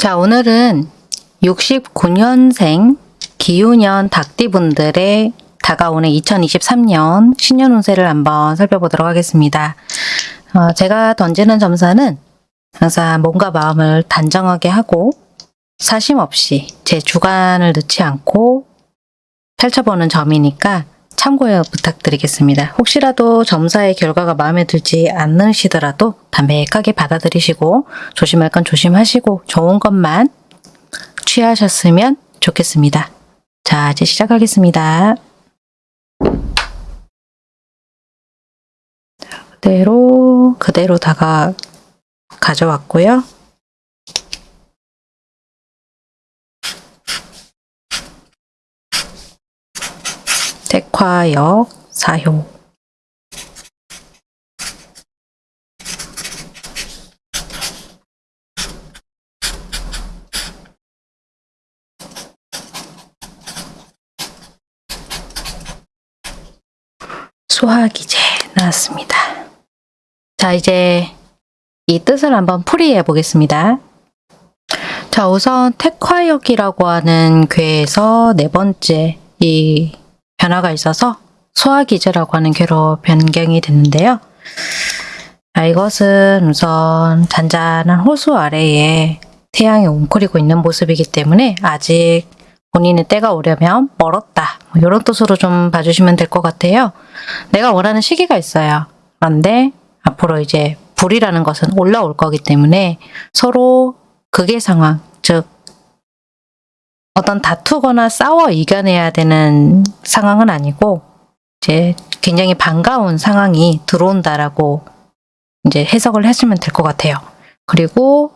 자, 오늘은 69년생 기후년 닭띠분들의 다가오는 2023년 신년 운세를 한번 살펴보도록 하겠습니다. 어, 제가 던지는 점사는 항상 몸과 마음을 단정하게 하고 사심 없이 제 주관을 넣지 않고 펼쳐보는 점이니까 참고해 부탁드리겠습니다. 혹시라도 점사의 결과가 마음에 들지 않으시더라도 담백하게 받아들이시고 조심할 건 조심하시고 좋은 것만 취하셨으면 좋겠습니다. 자, 이제 시작하겠습니다. 자, 그대로 그대로 다가 가져왔고요. Tek화역 사효 수화기제 나왔습니다. 자 이제 이 뜻을 한번 풀이해 보겠습니다. 자 우선 택화역이라고 하는 괴에서 네 번째 이 변화가 있어서 소화기제라고 하는 괴로 변경이 됐는데요. 자, 이것은 우선 잔잔한 호수 아래에 태양이 웅크리고 있는 모습이기 때문에 아직 본인의 때가 오려면 멀었다. 뭐 이런 뜻으로 좀 봐주시면 될 것 같아요. 내가 원하는 시기가 있어요. 그런데 앞으로 이제 불이라는 것은 올라올 거기 때문에 서로 극의 상황, 즉 어떤 다투거나 싸워 이겨내야 되는 상황은 아니고 이제 굉장히 반가운 상황이 들어온다라고 이제 해석을 하시면 될 것 같아요. 그리고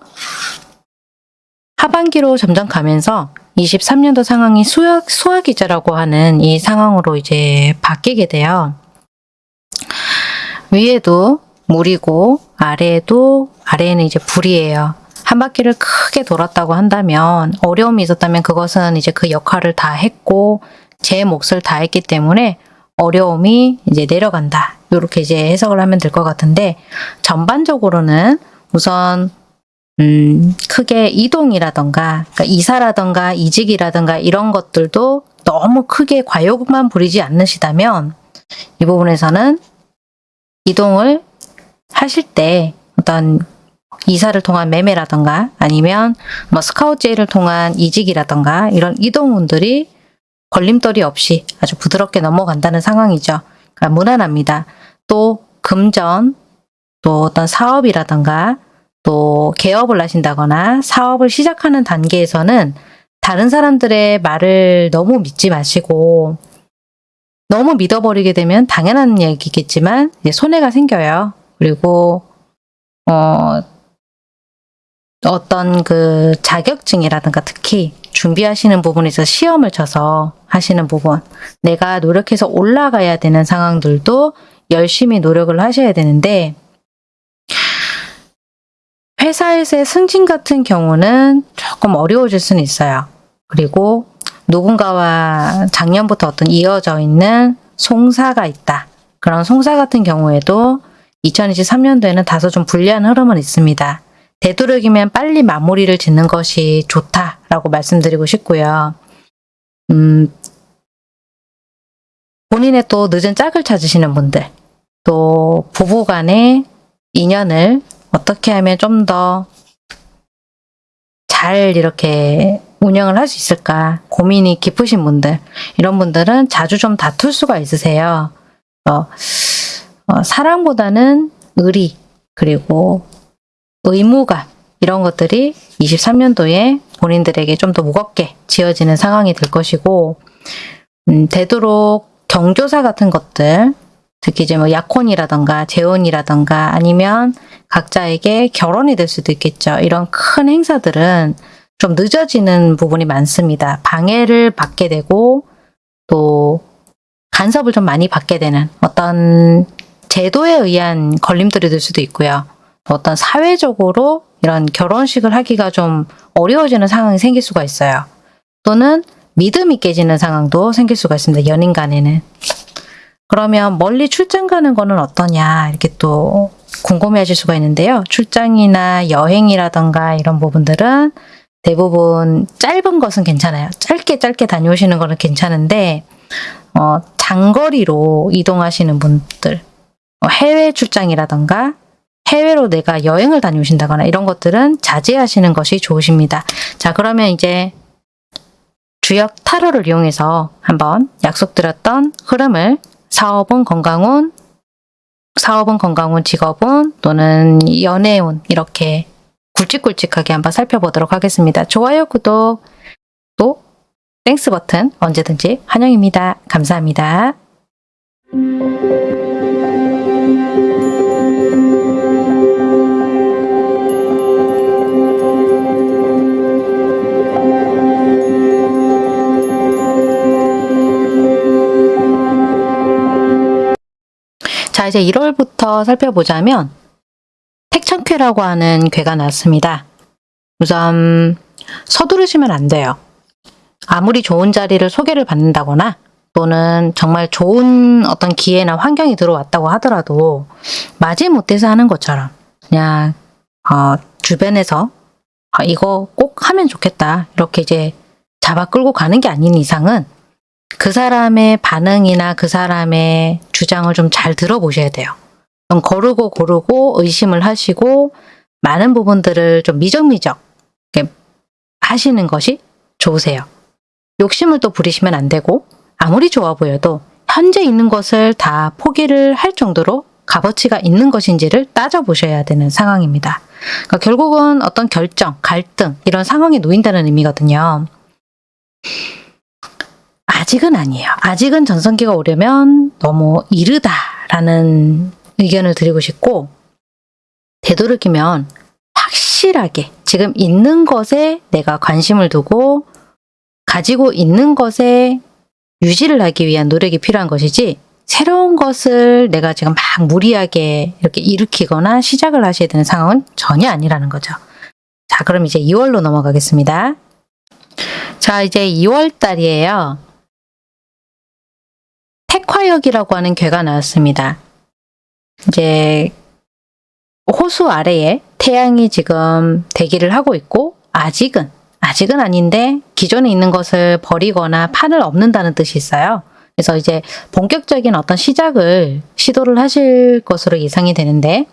하반기로 점점 가면서 23년도 상황이 수학, 수학이자라고 하는 이 상황으로 이제 바뀌게 돼요. 위에도 물이고 아래에도 아래에는 이제 불이에요. 한 바퀴를 크게 돌았다고 한다면 어려움이 있었다면 그것은 이제 그 역할을 다 했고 제 몫을 다 했기 때문에 어려움이 이제 내려간다. 이렇게 이제 해석을 하면 될 것 같은데 전반적으로는 우선 음, 크게 이동이라던가 그러니까 이사라던가 이직이라던가 이런 것들도 너무 크게 과욕만 부리지 않으시다면 이 부분에서는 이동을 하실 때 어떤 이사를 통한 매매라던가 아니면 뭐 스카우트 제의를 통한 이직이라던가 이런 이동운들이 걸림돌이 없이 아주 부드럽게 넘어간다는 상황이죠. 그러니까 무난합니다. 또 금전, 또 어떤 사업이라던가 또 개업을 하신다거나 사업을 시작하는 단계에서는 다른 사람들의 말을 너무 믿지 마시고 너무 믿어버리게 되면 당연한 얘기겠지만 손해가 생겨요. 그리고 어, 어떤 그 자격증이라든가 특히 준비하시는 부분에서 시험을 쳐서 하시는 부분 내가 노력해서 올라가야 되는 상황들도 열심히 노력을 하셔야 되는데 회사에서의 승진 같은 경우는 조금 어려워질 수는 있어요. 그리고 누군가와 작년부터 어떤 이어져 있는 송사가 있다. 그런 송사 같은 경우에도 2023년도에는 다소 좀 불리한 흐름은 있습니다. 되도록이면 빨리 마무리를 짓는 것이 좋다라고 말씀드리고 싶고요. 음, 본인의 또 늦은 짝을 찾으시는 분들, 또 부부 간의 인연을 어떻게 하면 좀 더 잘 이렇게 운영을 할 수 있을까 고민이 깊으신 분들 이런 분들은 자주 좀 다툴 수가 있으세요. 어, 어, 사랑보다는 의리 그리고 의무감 이런 것들이 23년도에 본인들에게 좀 더 무겁게 지어지는 상황이 될 것이고 음, 되도록 경조사 같은 것들 특히 이제 뭐 약혼이라던가 재혼이라던가 아니면 각자에게 결혼이 될 수도 있겠죠. 이런 큰 행사들은 좀 늦어지는 부분이 많습니다. 방해를 받게 되고 또 간섭을 좀 많이 받게 되는 어떤 제도에 의한 걸림돌이 될 수도 있고요. 어떤 사회적으로 이런 결혼식을 하기가 좀 어려워지는 상황이 생길 수가 있어요. 또는 믿음이 깨지는 상황도 생길 수가 있습니다. 연인 간에는. 그러면 멀리 출장 가는 거는 어떠냐 이렇게 또 궁금해 하실 수가 있는데요. 출장이나 여행이라던가 이런 부분들은 대부분 짧은 것은 괜찮아요. 짧게 짧게 다녀오시는 거는 괜찮은데 어, 장거리로 이동하시는 분들 어, 해외 출장이라던가 해외로 내가 여행을 다녀오신다거나 이런 것들은 자제하시는 것이 좋으십니다. 자 그러면 이제 주역 타로를 이용해서 한번 약속드렸던 흐름을 사업운 건강운, 사업운 건강운, 직업운 또는 연애운 이렇게 굵직굵직하게 한번 살펴보도록 하겠습니다. 좋아요, 구독, 또 Thanks 버튼 언제든지 환영입니다. 감사합니다. 이제 1월부터 살펴보자면 택천쾌라고 하는 괴가 나왔습니다. 우선 서두르시면 안 돼요. 아무리 좋은 자리를 소개를 받는다거나 또는 정말 좋은 어떤 기회나 환경이 들어왔다고 하더라도 마지못해서 하는 것처럼 그냥 어, 주변에서 아, 이거 꼭 하면 좋겠다 이렇게 이제 잡아 끌고 가는 게 아닌 이상은 그 사람의 반응이나 그 사람의 주장을 좀 잘 들어보셔야 돼요. 좀 거르고 고르고 의심을 하시고 많은 부분들을 좀 미적미적 하시는 것이 좋으세요. 욕심을 또 부리시면 안 되고 아무리 좋아 보여도 현재 있는 것을 다 포기를 할 정도로 값어치가 있는 것인지를 따져보셔야 되는 상황입니다. 그러니까 결국은 어떤 결정, 갈등 이런 상황에 놓인다는 의미거든요. 아직은 아니에요. 아직은 전성기가 오려면 너무 이르다라는 의견을 드리고 싶고 되도록이면 확실하게 지금 있는 것에 내가 관심을 두고 가지고 있는 것에 유지를 하기 위한 노력이 필요한 것이지 새로운 것을 내가 지금 막 무리하게 이렇게 일으키거나 시작을 하셔야 되는 상황은 전혀 아니라는 거죠. 자, 그럼 이제 2월로 넘어가겠습니다. 자, 이제 2월 달이에요. 택화역이라고 하는 괴가 나왔습니다. 이제 호수 아래에 태양이 지금 대기를 하고 있고 아직은 아직은 아닌데 기존에 있는 것을 버리거나 판을 없는다는 뜻이 있어요. 그래서 이제 본격적인 어떤 시작을 시도를 하실 것으로 예상이 되는데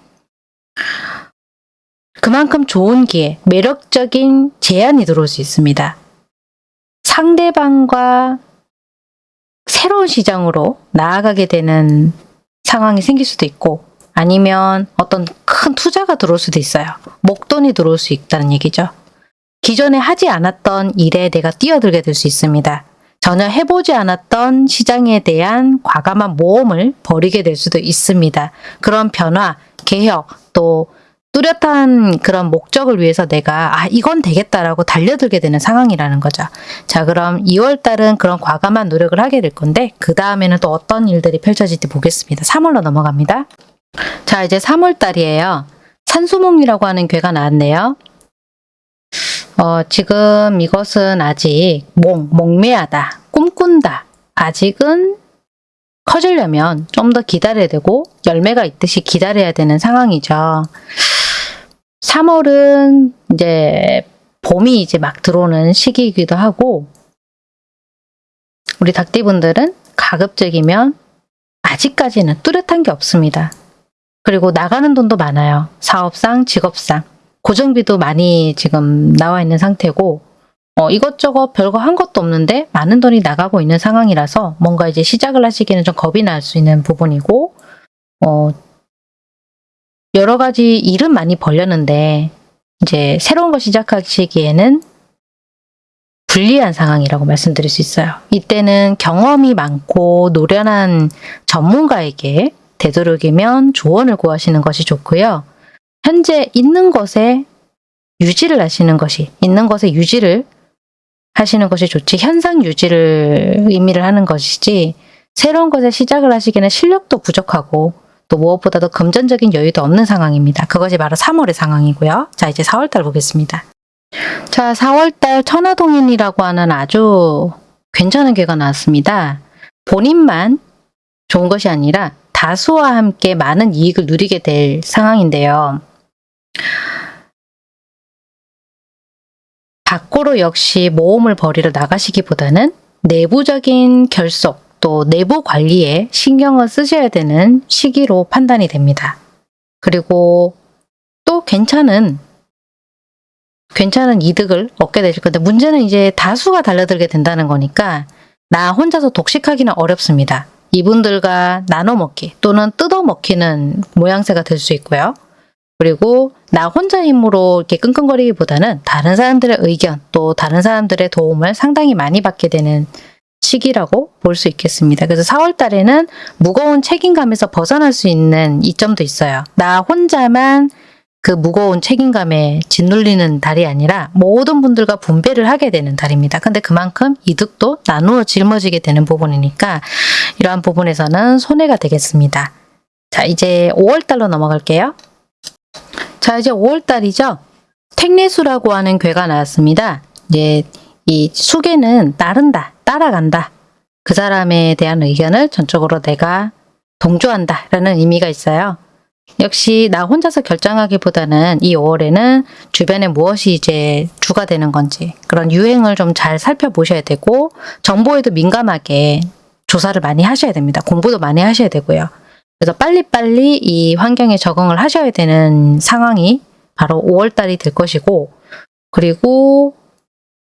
그만큼 좋은 기회, 매력적인 제안이 들어올 수 있습니다. 상대방과 새로운 시장으로 나아가게 되는 상황이 생길 수도 있고 아니면 어떤 큰 투자가 들어올 수도 있어요. 목돈이 들어올 수 있다는 얘기죠. 기존에 하지 않았던 일에 내가 뛰어들게 될 수 있습니다. 전혀 해보지 않았던 시장에 대한 과감한 모험을 벌이게 될 수도 있습니다. 그런 변화, 개혁, 또 뚜렷한 그런 목적을 위해서 내가 아 이건 되겠다라고 달려들게 되는 상황이라는 거죠. 자 그럼 2월 달은 그런 과감한 노력을 하게 될 건데 그 다음에는 또 어떤 일들이 펼쳐질지 보겠습니다. 3월로 넘어갑니다. 자 이제 3월 달이에요. 산수몽이라고 하는 괴가 나왔네요. 어, 지금 이것은 아직 몽, 몽매하다, 꿈꾼다. 아직은 커지려면 좀 더 기다려야 되고 열매가 있듯이 기다려야 되는 상황이죠. 3월은 이제 봄이 이제 막 들어오는 시기이기도 하고 우리 닭띠분들은 가급적이면 아직까지는 뚜렷한 게 없습니다. 그리고 나가는 돈도 많아요. 사업상, 직업상. 고정비도 많이 지금 나와 있는 상태고 어, 이것저것 별거 한 것도 없는데 많은 돈이 나가고 있는 상황이라서 뭔가 이제 시작을 하시기는 좀 겁이 날 수 있는 부분이고 어, 여러 가지 일은 많이 벌렸는데 이제 새로운 거 시작하시기에는 불리한 상황이라고 말씀드릴 수 있어요. 이때는 경험이 많고 노련한 전문가에게 되도록이면 조언을 구하시는 것이 좋고요. 현재 있는 것에 유지를 하시는 것이 있는 것에 유지를 하시는 것이 좋지 현상 유지를 의미를 하는 것이지 새로운 것에 시작을 하시기에는 실력도 부족하고 또 무엇보다도 금전적인 여유도 없는 상황입니다. 그것이 바로 3월의 상황이고요. 자 이제 4월달 보겠습니다. 자 4월달 천하동인이라고 하는 아주 괜찮은 괴가 나왔습니다. 본인만 좋은 것이 아니라 다수와 함께 많은 이익을 누리게 될 상황인데요. 밖으로 역시 모험을 벌이러 나가시기보다는 내부적인 결속 또 내부 관리에 신경을 쓰셔야 되는 시기로 판단이 됩니다. 그리고 또 괜찮은 괜찮은 이득을 얻게 되실 건데 문제는 이제 다수가 달려들게 된다는 거니까 나 혼자서 독식하기는 어렵습니다. 이분들과 나눠 먹기 또는 뜯어 먹히는 모양새가 될 수 있고요. 그리고 나 혼자 힘으로 이렇게 끙끙거리기보다는 다른 사람들의 의견 또 다른 사람들의 도움을 상당히 많이 받게 되는 시기라고 볼 수 있겠습니다. 그래서 4월 달에는 무거운 책임감에서 벗어날 수 있는 이점도 있어요. 나 혼자만 그 무거운 책임감에 짓눌리는 달이 아니라 모든 분들과 분배를 하게 되는 달입니다. 근데 그만큼 이득도 나누어 짊어지게 되는 부분이니까 이러한 부분에서는 손해가 되겠습니다. 자 이제 5월달로 넘어갈게요. 자 이제 5월달이죠. 택내수라고 하는 괴가 나왔습니다. 이제 이 수계는 따른다, 따라간다. 그 사람에 대한 의견을 전적으로 내가 동조한다 라는 의미가 있어요. 역시 나 혼자서 결정하기보다는 이 5월에는 주변에 무엇이 이제 주가 되는 건지 그런 유행을 좀 잘 살펴보셔야 되고 정보에도 민감하게 조사를 많이 하셔야 됩니다. 공부도 많이 하셔야 되고요. 그래서 빨리빨리 이 환경에 적응을 하셔야 되는 상황이 바로 5월달이 될 것이고 그리고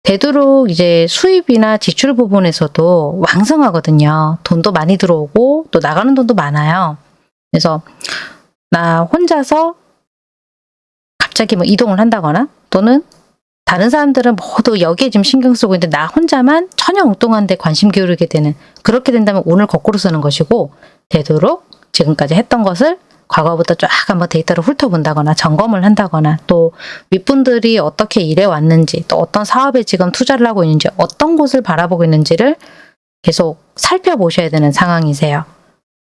되도록 이제 수입이나 지출 부분에서도 왕성하거든요. 돈도 많이 들어오고 또 나가는 돈도 많아요. 그래서 나 혼자서 갑자기 뭐 이동을 한다거나 또는 다른 사람들은 모두 여기에 지금 신경 쓰고 있는데 나 혼자만 전혀 엉뚱한 데 관심 기울이게 되는 그렇게 된다면 오늘 거꾸로 쓰는 것이고 되도록 지금까지 했던 것을 과거부터 쫙 한번 데이터를 훑어본다거나 점검을 한다거나 또 윗분들이 어떻게 일해 왔는지 또 어떤 사업에 지금 투자를 하고 있는지 어떤 곳을 바라보고 있는지를 계속 살펴보셔야 되는 상황이세요.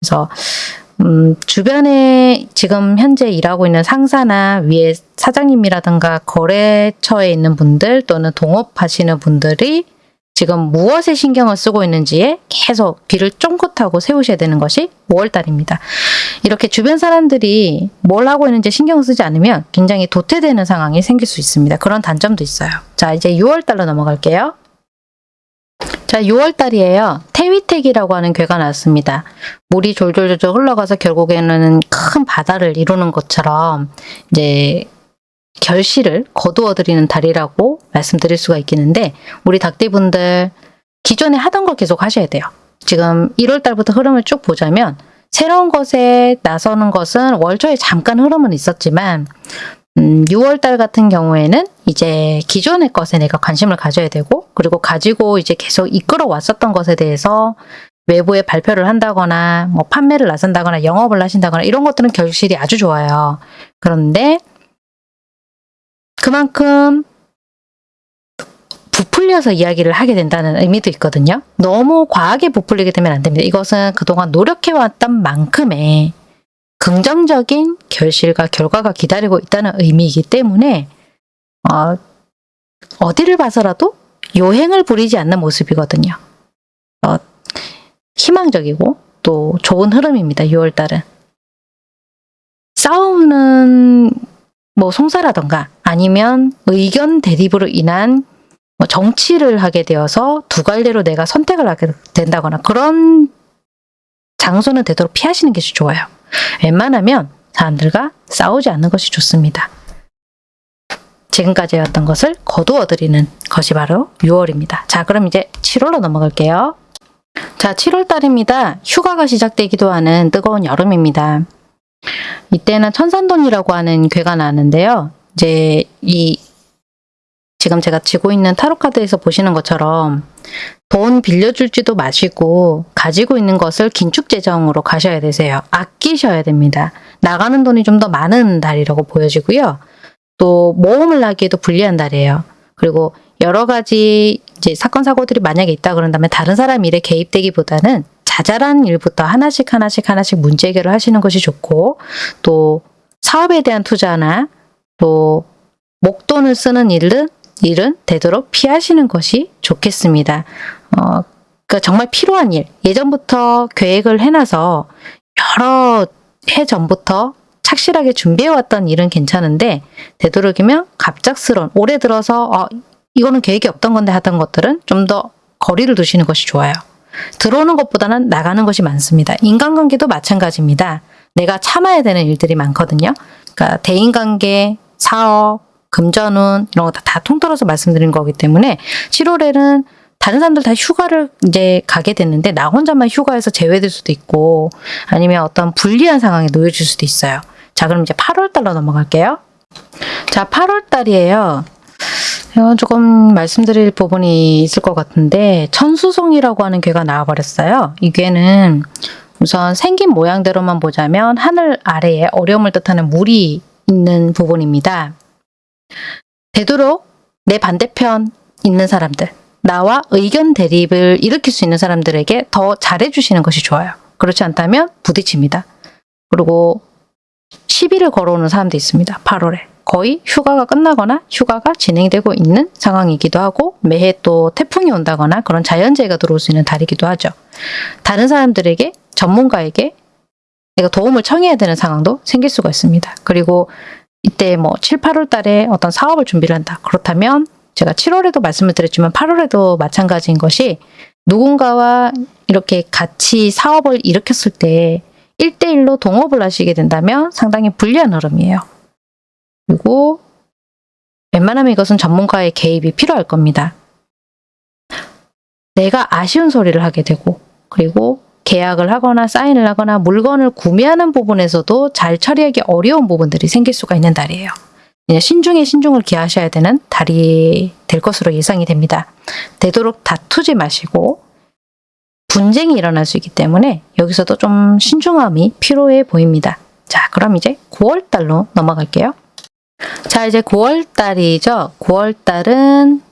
그래서 음, 주변에 지금 현재 일하고 있는 상사나 위에 사장님이라든가 거래처에 있는 분들 또는 동업하시는 분들이 지금 무엇에 신경을 쓰고 있는지에 계속 귀를 쫑긋하고 세우셔야 되는 것이 5월달입니다. 이렇게 주변 사람들이 뭘 하고 있는지 신경 쓰지 않으면 굉장히 도태되는 상황이 생길 수 있습니다. 그런 단점도 있어요. 자 이제 6월달로 넘어갈게요. 자 6월달이에요. 태위택이라고 하는 괴가 나왔습니다. 물이 졸졸졸 흘러가서 결국에는 큰 바다를 이루는 것처럼 이제 결실을 거두어드리는 달이라고 말씀드릴 수가 있겠는데 우리 닭띠분들 기존에 하던 걸 계속 하셔야 돼요. 지금 1월 달부터 흐름을 쭉 보자면 새로운 것에 나서는 것은 월초에 잠깐 흐름은 있었지만 음, 6월 달 같은 경우에는 이제 기존의 것에 내가 관심을 가져야 되고 그리고 가지고 이제 계속 이끌어 왔었던 것에 대해서 외부에 발표를 한다거나 뭐 판매를 나선다거나 영업을 하신다거나 이런 것들은 결실이 아주 좋아요. 그런데 그만큼 부풀려서 이야기를 하게 된다는 의미도 있거든요. 너무 과하게 부풀리게 되면 안 됩니다. 이것은 그동안 노력해왔던 만큼의 긍정적인 결실과 결과가 기다리고 있다는 의미이기 때문에 어, 어디를 봐서라도 요행을 부리지 않는 모습이거든요. 어, 희망적이고 또 좋은 흐름입니다. 6월달은. 싸우는 뭐 송사라던가 아니면 의견 대립으로 인한 뭐 정치를 하게 되어서 두 갈래로 내가 선택을 하게 된다거나 그런 장소는 되도록 피하시는 것이 좋아요. 웬만하면 사람들과 싸우지 않는 것이 좋습니다. 지금까지 해왔던 것을 거두어드리는 것이 바로 6월입니다. 자 그럼 이제 7월로 넘어갈게요. 자 7월 달입니다. 휴가가 시작되기도 하는 뜨거운 여름입니다. 이때는 천산돈이라고 하는 괴가 나는데요. 이제 이 지금 제가 쥐고 있는 타로 카드에서 보시는 것처럼 돈 빌려줄지도 마시고 가지고 있는 것을 긴축 재정으로 가셔야 되세요. 아끼셔야 됩니다. 나가는 돈이 좀 더 많은 달이라고 보여지고요. 또 모험을 하기에도 불리한 달이에요. 그리고 여러 가지 이제 사건 사고들이 만약에 있다 그런다면 다른 사람 일에 개입되기보다는 자잘한 일부터 하나씩 하나씩 하나씩 문제 해결을 하시는 것이 좋고 또 사업에 대한 투자나 또 목돈을 쓰는 일은 일은 되도록 피하시는 것이 좋겠습니다. 어, 그 정말 필요한 일, 예전부터 계획을 해놔서 여러 해 전부터 착실하게 준비해왔던 일은 괜찮은데 되도록이면 갑작스러운 올해 들어서 어, 이거는 계획이 없던 건데 하던 것들은 좀 더 거리를 두시는 것이 좋아요. 들어오는 것보다는 나가는 것이 많습니다. 인간관계도 마찬가지입니다. 내가 참아야 되는 일들이 많거든요. 그러니까 대인관계, 사업, 금전운 이런 거다 통틀어서 말씀드린 거기 때문에 7월에는 다른 사람들 다 휴가를 이제 가게 됐는데 나 혼자만 휴가에서 제외될 수도 있고 아니면 어떤 불리한 상황에 놓여질 수도 있어요. 자 그럼 이제 8월 달로 넘어갈게요. 자 8월 달이에요. 이건 조금 말씀드릴 부분이 있을 것 같은데 천수송이라고 하는 괴가 나와버렸어요. 이 괴는 우선 생긴 모양대로만 보자면 하늘 아래에 어려움을 뜻하는 물이 있는 부분입니다. 되도록 내 반대편 있는 사람들, 나와 의견 대립을 일으킬 수 있는 사람들에게 더 잘해주시는 것이 좋아요. 그렇지 않다면 부딪힙니다. 그리고 시비를 걸어오는 사람도 있습니다. 8월에. 거의 휴가가 끝나거나 휴가가 진행되고 있는 상황이기도 하고 매해 또 태풍이 온다거나 그런 자연재해가 들어올 수 있는 달이기도 하죠. 다른 사람들에게 전문가에게 내가 도움을 청해야 되는 상황도 생길 수가 있습니다. 그리고 이때 뭐 7, 8월 달에 어떤 사업을 준비를 한다. 그렇다면 제가 7월에도 말씀을 드렸지만 8월에도 마찬가지인 것이 누군가와 이렇게 같이 사업을 일으켰을 때 1대1로 동업을 하시게 된다면 상당히 불리한 흐름이에요. 그리고 웬만하면 이것은 전문가의 개입이 필요할 겁니다. 내가 아쉬운 소리를 하게 되고 그리고 계약을 하거나 사인을 하거나 물건을 구매하는 부분에서도 잘 처리하기 어려운 부분들이 생길 수가 있는 달이에요. 신중에 신중을 기하셔야 되는 달이 될 것으로 예상이 됩니다. 되도록 다투지 마시고 분쟁이 일어날 수 있기 때문에 여기서도 좀 신중함이 필요해 보입니다. 자, 그럼 이제 9월 달로 넘어갈게요. 자, 이제 9월 달이죠. 9월 달은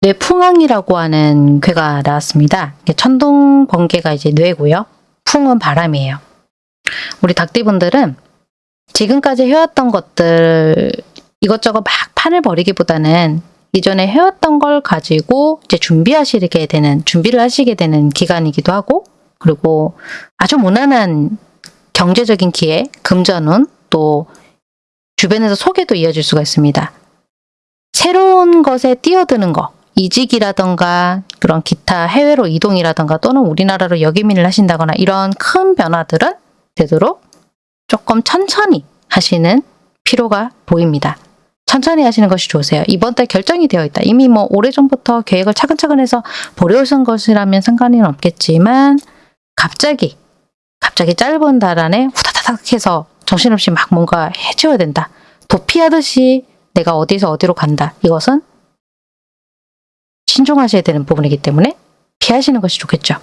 뇌풍항이라고 하는 괴가 나왔습니다. 천둥 번개가 이제 뇌고요. 풍은 바람이에요. 우리 닭띠분들은 지금까지 해왔던 것들 이것저것 막 판을 벌이기보다는 이전에 해왔던 걸 가지고 이제 준비하시게 되는 준비를 하시게 되는 기간이기도 하고 그리고 아주 무난한 경제적인 기회, 금전운 또 주변에서 소개도 이어질 수가 있습니다. 새로운 것에 뛰어드는 거, 이직이라던가 그런 기타 해외로 이동이라던가 또는 우리나라로 역이민을 하신다거나 이런 큰 변화들은 되도록 조금 천천히 하시는 필요가 보입니다. 천천히 하시는 것이 좋으세요. 이번 달 결정이 되어 있다. 이미 뭐 오래전부터 계획을 차근차근 해서 보려오신 것이라면 상관은 없겠지만 갑자기 갑자기 짧은 달 안에 후다다닥 해서 정신없이 막 뭔가 해줘야 된다. 도피하듯이 내가 어디서 어디로 간다. 이것은 신중하셔야 되는 부분이기 때문에 피하시는 것이 좋겠죠.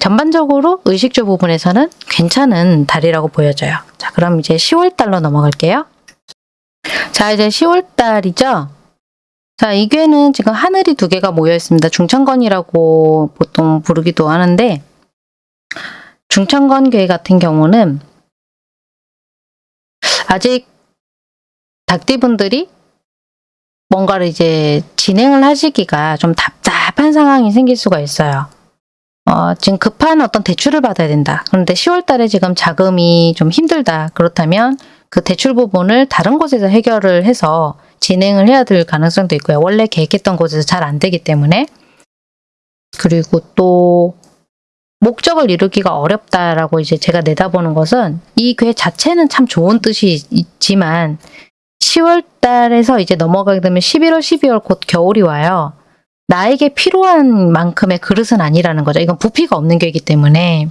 전반적으로 의식주 부분에서는 괜찮은 달이라고 보여져요. 자, 그럼 이제 10월 달로 넘어갈게요. 자, 이제 10월 달이죠. 자, 이 괴는 지금 하늘이 두 개가 모여 있습니다. 중천건이라고 보통 부르기도 하는데 중천건 괴 같은 경우는 아직 닭띠분들이 뭔가를 이제 진행을 하시기가 좀 답답한 상황이 생길 수가 있어요. 어, 지금 급한 어떤 대출을 받아야 된다. 그런데 10월 달에 지금 자금이 좀 힘들다. 그렇다면 그 대출 부분을 다른 곳에서 해결을 해서 진행을 해야 될 가능성도 있고요. 원래 계획했던 곳에서 잘 안 되기 때문에 그리고 또 목적을 이루기가 어렵다라고 이제 제가 내다보는 것은 이 괴 자체는 참 좋은 뜻이 있지만 10월 달에서 이제 넘어가게 되면 11월, 12월 곧 겨울이 와요. 나에게 필요한 만큼의 그릇은 아니라는 거죠. 이건 부피가 없는 게이기 때문에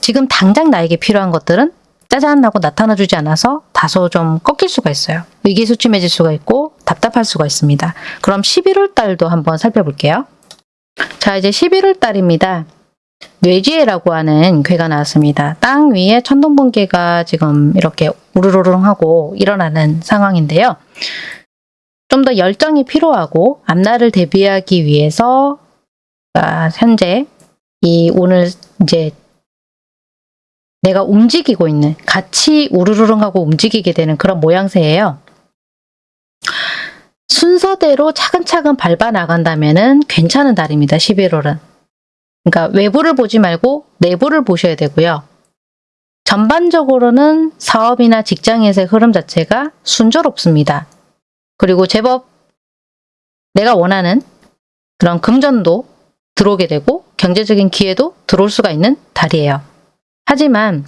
지금 당장 나에게 필요한 것들은 짜잔 하고 나타나주지 않아서 다소 좀 꺾일 수가 있어요. 의기소침해질 수가 있고 답답할 수가 있습니다. 그럼 11월 달도 한번 살펴볼게요. 자 이제 11월 달입니다. 뇌지혜라고 하는 괴가 나왔습니다. 땅 위에 천둥번개가 지금 이렇게 우르르릉 하고 일어나는 상황인데요. 좀 더 열정이 필요하고 앞날을 대비하기 위해서 아, 현재 이 오늘 이제 내가 움직이고 있는 같이 우르르릉 하고 움직이게 되는 그런 모양새예요. 순서대로 차근차근 밟아 나간다면 괜찮은 달입니다. 11월은. 그러니까 외부를 보지 말고 내부를 보셔야 되고요. 전반적으로는 사업이나 직장에서의 흐름 자체가 순조롭습니다. 그리고 제법 내가 원하는 그런 금전도 들어오게 되고 경제적인 기회도 들어올 수가 있는 달이에요. 하지만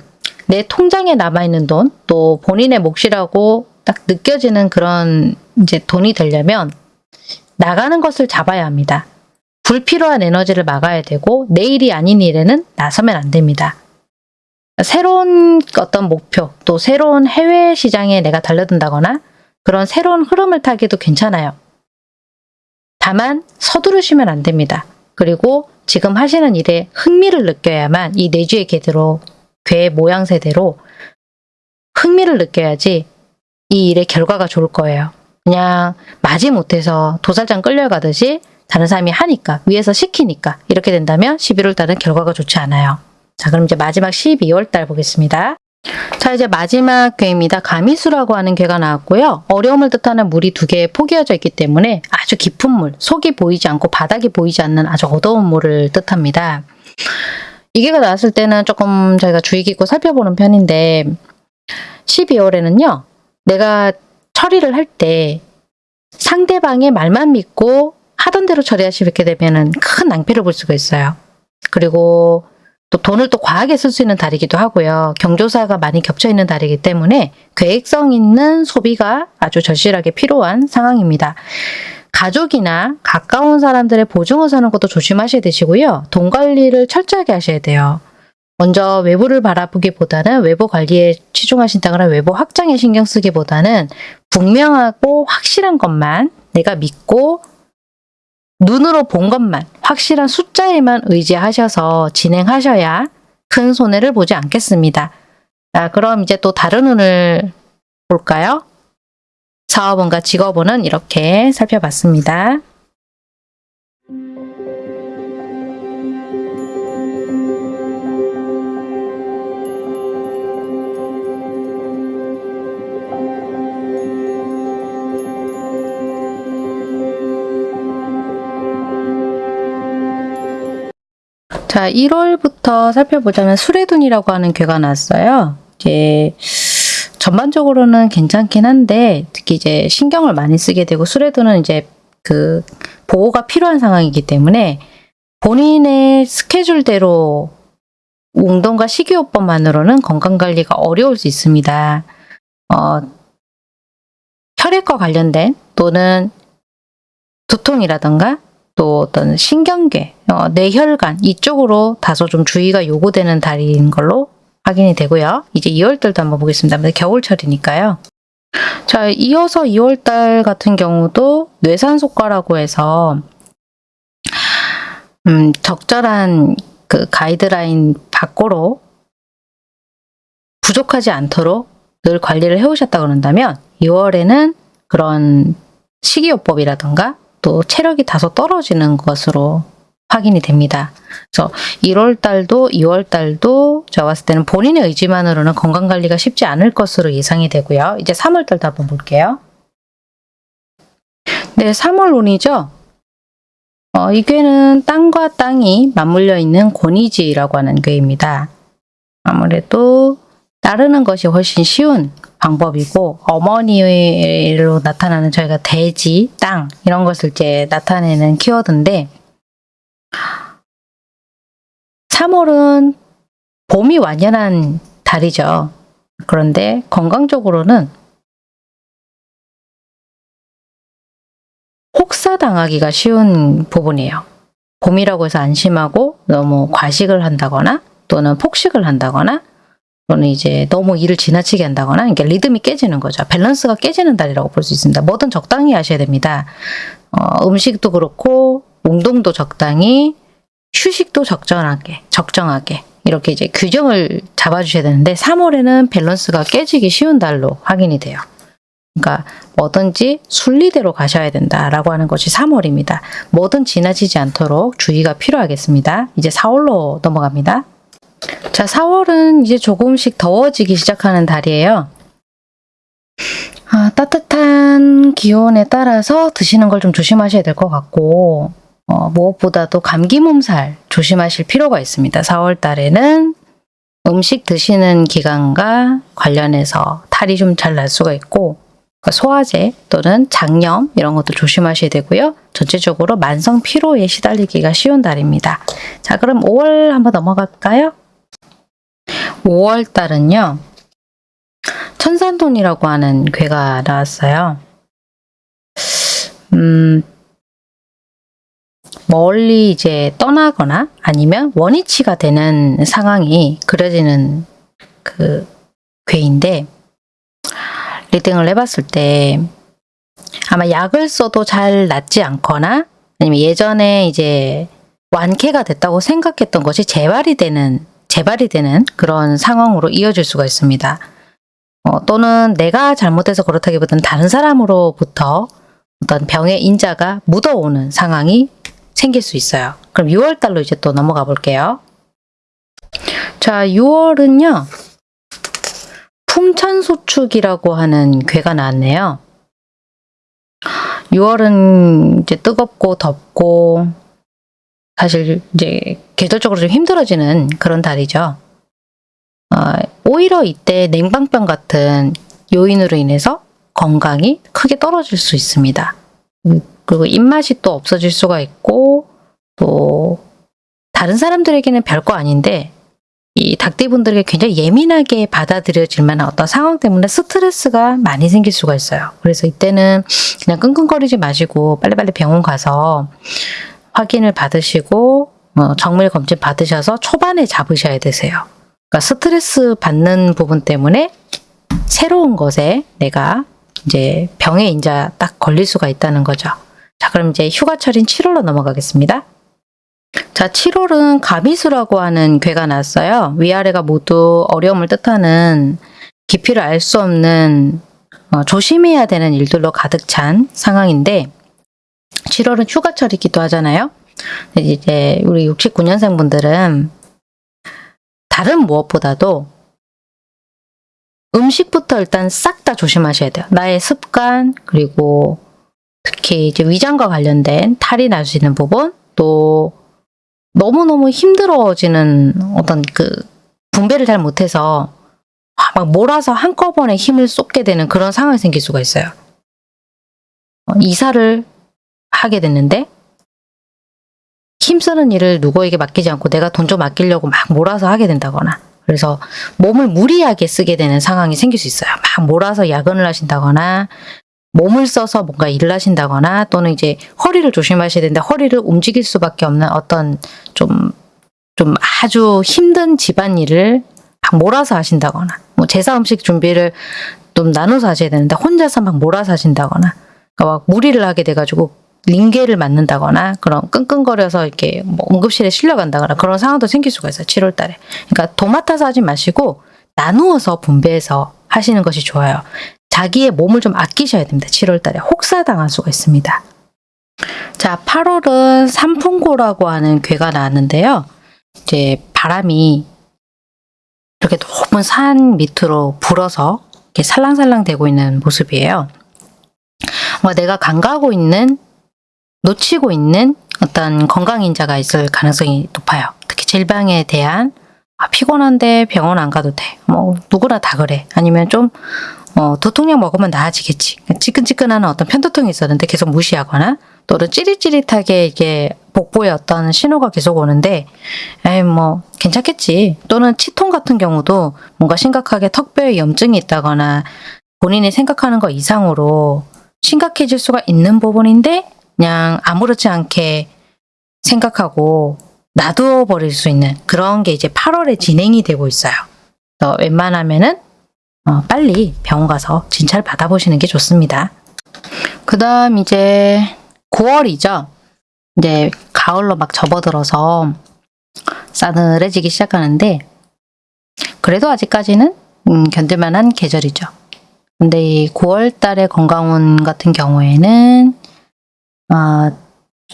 내 통장에 남아있는 돈, 또 본인의 몫이라고 딱 느껴지는 그런 이제 돈이 되려면 나가는 것을 잡아야 합니다. 불필요한 에너지를 막아야 되고 내일이 아닌 일에는 나서면 안 됩니다. 새로운 어떤 목표, 또 새로운 해외 시장에 내가 달려든다거나 그런 새로운 흐름을 타기도 괜찮아요. 다만 서두르시면 안 됩니다. 그리고 지금 하시는 일에 흥미를 느껴야만 이 내주의 궤대로 괴 모양새대로 흥미를 느껴야지 이 일의 결과가 좋을 거예요. 그냥 마지 못해서 도살장 끌려가듯이 다른 사람이 하니까 위에서 시키니까 이렇게 된다면 11월 달은 결과가 좋지 않아요. 자 그럼 이제 마지막 12월 달 보겠습니다. 자 이제 마지막 괴입니다. 가미수라고 하는 괴가 나왔고요. 어려움을 뜻하는 물이 두개 포개어져 있기 때문에 아주 깊은 물, 속이 보이지 않고 바닥이 보이지 않는 아주 어두운 물을 뜻합니다. 이 괴가 나왔을 때는 조금 저희가 주의 깊고 살펴보는 편인데 12월에는요. 내가 처리를 할 때 상대방의 말만 믿고 하던 대로 처리하시게 되면 큰 낭패를 볼 수가 있어요. 그리고 또 돈을 또 과하게 쓸 수 있는 달이기도 하고요. 경조사가 많이 겹쳐 있는 달이기 때문에 계획성 있는 소비가 아주 절실하게 필요한 상황입니다. 가족이나 가까운 사람들의 보증을 서는 것도 조심하셔야 되시고요. 돈 관리를 철저하게 하셔야 돼요. 먼저 외부를 바라보기보다는 외부 관리에 치중하신다거나 외부 확장에 신경 쓰기보다는 분명하고 확실한 것만 내가 믿고 눈으로 본 것만 확실한 숫자에만 의지하셔서 진행하셔야 큰 손해를 보지 않겠습니다. 자, 그럼 이제 또 다른 운을 볼까요? 사업운과 직업운은 이렇게 살펴봤습니다. 자, 1월부터 살펴보자면 수레둔이라고 하는 괴가 났어요. 이제 전반적으로는 괜찮긴 한데 특히 이제 신경을 많이 쓰게 되고 수레둔은 이제 그 보호가 필요한 상황이기 때문에 본인의 스케줄대로 운동과 식이요법만으로는 건강관리가 어려울 수 있습니다. 어, 혈액과 관련된 또는 두통이라던가 또 어떤 신경계, 어, 뇌혈관 이쪽으로 다소 좀 주의가 요구되는 달인 걸로 확인이 되고요. 이제 2월달도 한번 보겠습니다. 겨울철이니까요. 자, 이어서 2월달 같은 경우도 뇌산소과라고 해서 음, 적절한 그 가이드라인 밖으로 부족하지 않도록 늘 관리를 해오셨다 그런다면 2월에는 그런 식이요법이라던가 또 체력이 다소 떨어지는 것으로 확인이 됩니다. 그래서 1월 달도 2월 달도 제가 봤을 때는 본인의 의지만으로는 건강관리가 쉽지 않을 것으로 예상이 되고요. 이제 3월 달도 한번 볼게요. 네, 3월 운이죠. 어, 이 괴는 땅과 땅이 맞물려 있는 권위지라고 하는 괴입니다. 아무래도 따르는 것이 훨씬 쉬운 방법이고 어머니로 나타나는 저희가 대지, 땅 이런 것을 이제 나타내는 키워드인데 3월은 봄이 완연한 달이죠. 그런데 건강적으로는 혹사당하기가 쉬운 부분이에요. 봄이라고 해서 안심하고 너무 과식을 한다거나 또는 폭식을 한다거나 또는 이제 너무 일을 지나치게 한다거나 이게 리듬이 깨지는 거죠. 밸런스가 깨지는 달이라고 볼 수 있습니다. 뭐든 적당히 하셔야 됩니다. 어, 음식도 그렇고 운동도 적당히 휴식도 적절하게 적정하게 이렇게 이제 규정을 잡아주셔야 되는데 3월에는 밸런스가 깨지기 쉬운 달로 확인이 돼요. 그러니까 뭐든지 순리대로 가셔야 된다라고 하는 것이 3월입니다. 뭐든 지나치지 않도록 주의가 필요하겠습니다. 이제 4월로 넘어갑니다. 자, 4월은 이제 조금씩 더워지기 시작하는 달이에요. 아, 따뜻한 기온에 따라서 드시는 걸 좀 조심하셔야 될 것 같고 어, 무엇보다도 감기 몸살 조심하실 필요가 있습니다. 4월 달에는 음식 드시는 기간과 관련해서 탈이 좀 잘 날 수가 있고 그러니까 소화제 또는 장염 이런 것도 조심하셔야 되고요. 전체적으로 만성 피로에 시달리기가 쉬운 달입니다. 자, 그럼 5월 한번 넘어갈까요? 5월 달은요. 천산돈이라고 하는 괴가 나왔어요. 음, 멀리 이제 떠나거나 아니면 원위치가 되는 상황이 그려지는 그 괴인데 리딩을 해봤을 때 아마 약을 써도 잘 낫지 않거나 아니면 예전에 이제 완쾌가 됐다고 생각했던 것이 재발이 되는 재발이 되는 그런 상황으로 이어질 수가 있습니다. 어, 또는 내가 잘못해서 그렇다기보다는 다른 사람으로부터 어떤 병의 인자가 묻어오는 상황이 생길 수 있어요. 그럼 6월 달로 이제 또 넘어가 볼게요. 자, 6월은요. 풍천소축이라고 하는 괴가 나왔네요. 6월은 이제 뜨겁고 덥고 사실 이제 계절적으로 좀 힘들어지는 그런 달이죠. 어, 오히려 이때 냉방병 같은 요인으로 인해서 건강이 크게 떨어질 수 있습니다. 음, 그리고 입맛이 또 없어질 수가 있고 또 다른 사람들에게는 별거 아닌데 이 닭띠분들에게 굉장히 예민하게 받아들여질 만한 어떤 상황 때문에 스트레스가 많이 생길 수가 있어요. 그래서 이때는 그냥 끙끙거리지 마시고 빨리빨리 병원 가서 확인을 받으시고 어, 정밀 검진 받으셔서 초반에 잡으셔야 되세요. 그러니까 스트레스 받는 부분 때문에 새로운 것에 내가 이제 병에 인자 딱 걸릴 수가 있다는 거죠. 자, 그럼 이제 휴가철인 7월로 넘어가겠습니다. 자, 7월은 가미수라고 하는 괴가 났어요. 위아래가 모두 어려움을 뜻하는 깊이를 알 수 없는 어, 조심해야 되는 일들로 가득 찬 상황인데 7월은 휴가철이기도 하잖아요. 이제 우리 69년생 분들은 다른 무엇보다도 음식부터 일단 싹 다 조심하셔야 돼요. 나의 습관 그리고 특히 이제 위장과 관련된 탈이 날 수 있는 부분 또 너무너무 힘들어지는 어떤 그 분배를 잘 못해서 막 몰아서 한꺼번에 힘을 쏟게 되는 그런 상황이 생길 수가 있어요. 어, 이사를 하게 됐는데 힘쓰는 일을 누구에게 맡기지 않고 내가 돈 좀 아끼려고 막 몰아서 하게 된다거나 그래서 몸을 무리하게 쓰게 되는 상황이 생길 수 있어요. 막 몰아서 야근을 하신다거나 몸을 써서 뭔가 일을 하신다거나 또는 이제 허리를 조심하셔야 되는데 허리를 움직일 수밖에 없는 어떤 좀, 좀 아주 힘든 집안일을 막 몰아서 하신다거나 뭐 제사 음식 준비를 좀 나눠서 하셔야 되는데 혼자서 막 몰아서 하신다거나 그러니까 막 무리를 하게 돼가지고 링게를 맞는다거나 그런 끙끙거려서 이렇게 뭐 응급실에 실려간다거나 그런 상황도 생길 수가 있어요. 7월 달에. 그러니까 도맡아서 하지 마시고 나누어서 분배해서 하시는 것이 좋아요. 자기의 몸을 좀 아끼셔야 됩니다. 7월 달에 혹사당할 수가 있습니다. 자, 8월은 삼풍고라고 하는 괴가 나왔는데요. 이제 바람이 이렇게 높은 산 밑으로 불어서 이렇게 살랑살랑 되고 있는 모습이에요. 뭐 내가 간과하고 있는 놓치고 있는 어떤 건강인자가 있을 가능성이 높아요. 특히 질병에 대한 아, 피곤한데 병원 안 가도 돼. 뭐 누구나 다 그래. 아니면 좀 어, 두통약 먹으면 나아지겠지. 찌끈찌끈한 어떤 편두통이 있었는데 계속 무시하거나 또는 찌릿찌릿하게 이게 복부에 어떤 신호가 계속 오는데 에이 뭐 괜찮겠지. 또는 치통 같은 경우도 뭔가 심각하게 턱뼈에 염증이 있다거나 본인이 생각하는 것 이상으로 심각해질 수가 있는 부분인데 그냥 아무렇지 않게 생각하고 놔두어 버릴 수 있는 그런 게 이제 8월에 진행이 되고 있어요. 그래서 웬만하면은 어, 빨리 병원 가서 진찰 받아보시는 게 좋습니다. 그 다음 이제 9월이죠. 이제 가을로 막 접어들어서 싸늘해지기 시작하는데 그래도 아직까지는 음, 견딜만한 계절이죠. 근데 이 9월 달의 건강운 같은 경우에는 아,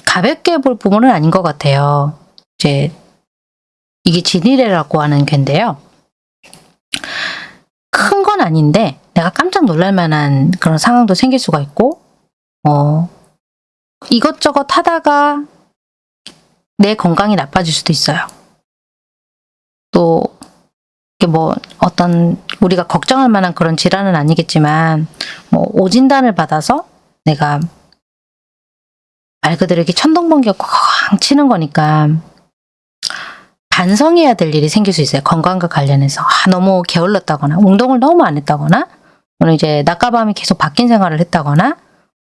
가볍게 볼 부분은 아닌 것 같아요. 이제 이게 진이래라고 하는 괴인데요. 큰 건 아닌데 내가 깜짝 놀랄 만한 그런 상황도 생길 수가 있고 어, 이것저것 하다가 내 건강이 나빠질 수도 있어요. 또 이게 뭐 어떤 우리가 걱정할 만한 그런 질환은 아니겠지만 뭐 오진단을 받아서 내가 말 그대로 이렇게 천둥번개가 쾅 치는 거니까 반성해야 될 일이 생길 수 있어요. 건강과 관련해서. 아, 너무 게을렀다거나, 운동을 너무 안 했다거나, 오늘 이제 낮과 밤이 계속 바뀐 생활을 했다거나,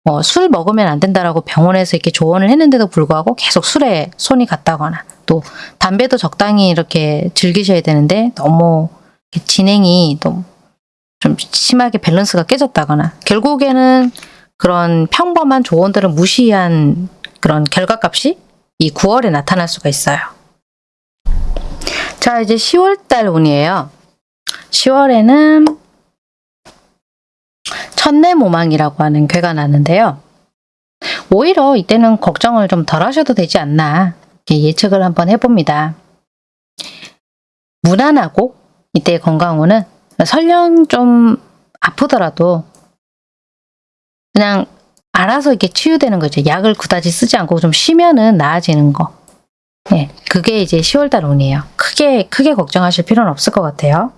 뭐술 먹으면 안 된다라고 병원에서 이렇게 조언을 했는데도 불구하고 계속 술에 손이 갔다거나, 또 담배도 적당히 이렇게 즐기셔야 되는데 너무 진행이 좀, 좀 심하게 밸런스가 깨졌다거나, 결국에는 그런 평범한 조언들을 무시한 그런 결과값이 이 9월에 나타날 수가 있어요. 자, 이제 10월달 운이에요. 10월에는 천내모망이라고 하는 괴가 나는데요. 오히려 이때는 걱정을 좀 덜 하셔도 되지 않나 이렇게 예측을 한번 해봅니다. 무난하고 이때의 건강운은 설령 좀 아프더라도 그냥 알아서 이렇게 치유되는 거죠. 약을 그다지 쓰지 않고 좀 쉬면은 나아지는 거. 예, 그게 이제 10월달 운이에요. 크게, 크게 걱정하실 필요는 없을 것 같아요.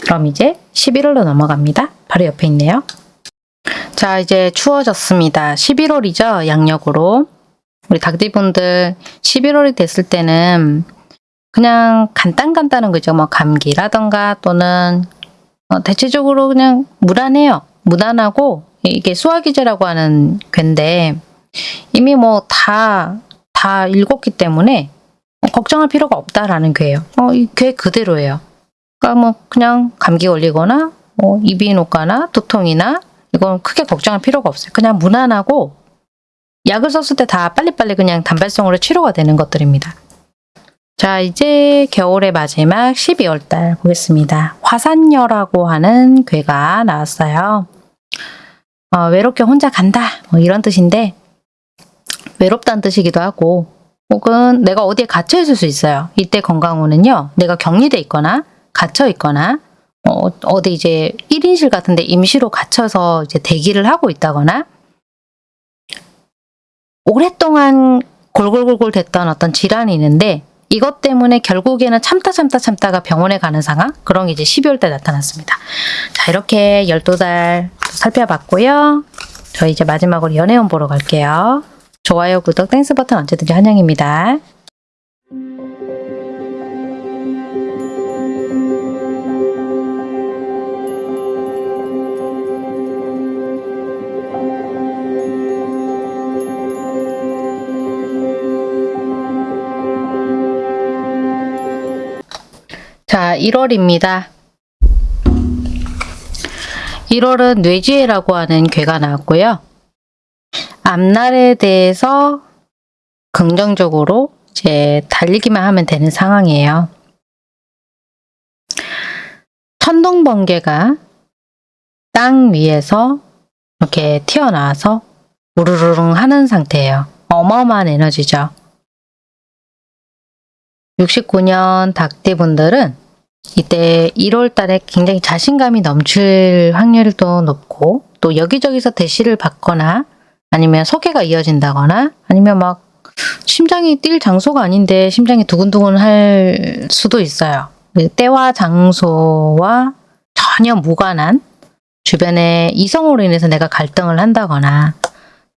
그럼 이제 11월로 넘어갑니다. 바로 옆에 있네요. 자, 이제 추워졌습니다. 11월이죠. 양력으로. 우리 닭띠분들 11월이 됐을 때는 그냥 간단간단한 거죠. 뭐 감기라던가 또는 어, 대체적으로 그냥 무난해요. 무난하고 이게 수화기제라고 하는 괴인데 이미 뭐 다 다 읽었기 때문에 걱정할 필요가 없다라는 괴예요. 어, 이괴 그대로예요. 그러니까 뭐 그냥 감기 걸리거나 뭐 녹거나 두통이나 이건 크게 걱정할 필요가 없어요. 그냥 무난하고 약을 썼을 때 다 빨리빨리 그냥 단발성으로 치료가 되는 것들입니다. 자 이제 겨울의 마지막 12월 달 보겠습니다. 화산녀라고 하는 괴가 나왔어요. 어, 외롭게 혼자 간다 뭐 이런 뜻인데 외롭다는 뜻이기도 하고 혹은 내가 어디에 갇혀 있을 수 있어요. 이때 건강운은요. 내가 격리돼 있거나 갇혀 있거나 어, 어디 이제 1인실 같은데 임시로 갇혀서 이제 대기를 하고 있다거나 오랫동안 골골골골 됐던 어떤 질환이 있는데 이것 때문에 결국에는 참다 참다 참다가 병원에 가는 상황 그런 게 이제 12월 때 나타났습니다. 자 이렇게 12달 살펴봤고요. 저희 이제 마지막으로 연애운 보러 갈게요. 좋아요, 구독, Thanks 버튼 언제든지 환영입니다. 자, 1월입니다. 1월은 뇌지혜라고 하는 괴가 나왔고요. 앞날에 대해서 긍정적으로 이제 달리기만 하면 되는 상황이에요. 천둥 번개가 땅 위에서 이렇게 튀어나와서 우르르릉 하는 상태예요. 어마어마한 에너지죠. 69년 닭띠분들은 이때 1월 달에 굉장히 자신감이 넘칠 확률도 높고 또 여기저기서 대시를 받거나 아니면 소개가 이어진다거나 아니면 막 심장이 뛸 장소가 아닌데 심장이 두근두근 할 수도 있어요. 그 때와 장소와 전혀 무관한 주변에 이성으로 인해서 내가 갈등을 한다거나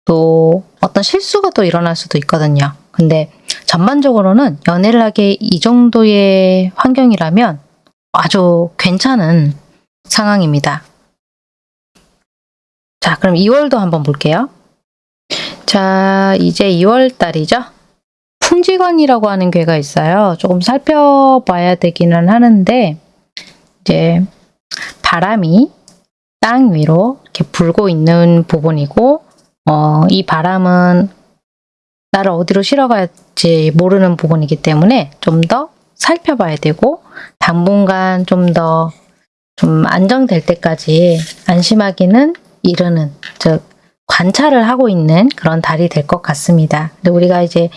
또 어떤 실수가 또 일어날 수도 있거든요. 근데 전반적으로는 연애를 하기에 이 정도의 환경이라면 아주 괜찮은 상황입니다. 자, 그럼 2월도 한번 볼게요. 자, 이제 2월 달이죠. 풍지관이라고 하는 괴가 있어요. 조금 살펴봐야 되기는 하는데 이제 바람이 땅 위로 이렇게 불고 있는 부분이고 어, 이 바람은 나를 어디로 실어갈지 모르는 부분이기 때문에 좀 더 살펴봐야 되고 당분간 좀더좀 안정될 때까지 안심하기는 이르는 즉 관찰을 하고 있는 그런 달이 될 것 같습니다. 근데 우리가 이제